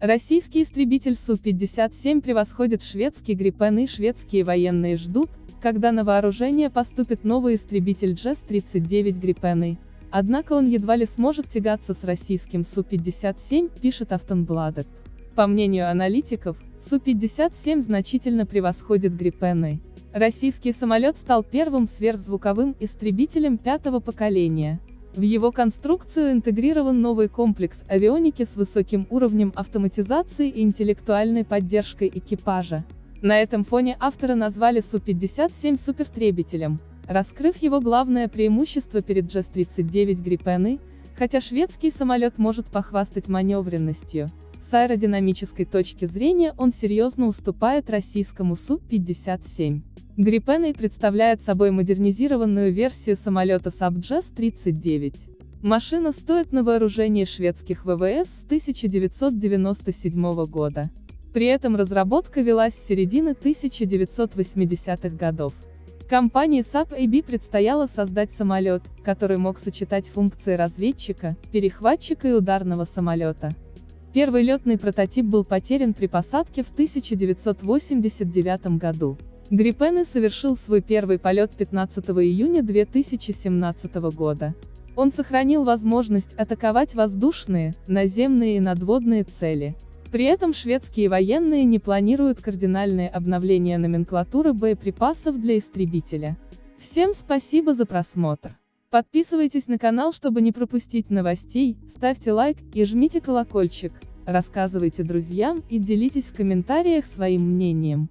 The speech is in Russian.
Российский истребитель Су-57 превосходит шведский Гриппен и шведские военные ждут, когда на вооружение поступит новый истребитель JES-39 Гриппены. Однако он едва ли сможет тягаться с российским Су-57, пишет Автонбладет. По мнению аналитиков, Су-57 значительно превосходит Гриппены. Российский самолет стал первым сверхзвуковым истребителем пятого поколения. В его конструкцию интегрирован новый комплекс авионики с высоким уровнем автоматизации и интеллектуальной поддержкой экипажа. На этом фоне авторы назвали Су-57 суперистребителем, раскрыв его главное преимущество перед JAS-39 Gripen E, хотя шведский самолет может похвастать маневренностью. С аэродинамической точки зрения он серьезно уступает российскому Су-57. Gripen E представляет собой модернизированную версию самолета Saab JAS-39. Машина стоит на вооружении шведских ВВС с 1997 года. При этом разработка велась с середины 1980-х годов. Компании SAP AB предстояло создать самолет, который мог сочетать функции разведчика, перехватчика и ударного самолета. Первый летный прототип был потерян при посадке в 1989 году. Гриппены совершил свой первый полет 15 июня 2017 года. Он сохранил возможность атаковать воздушные, наземные и надводные цели. При этом шведские военные не планируют кардинальные обновления номенклатуры боеприпасов для истребителя. Всем спасибо за просмотр. Подписывайтесь на канал, чтобы не пропустить новостей, ставьте лайк и жмите колокольчик, рассказывайте друзьям и делитесь в комментариях своим мнением.